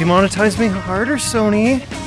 Demonetize me harder, Sony.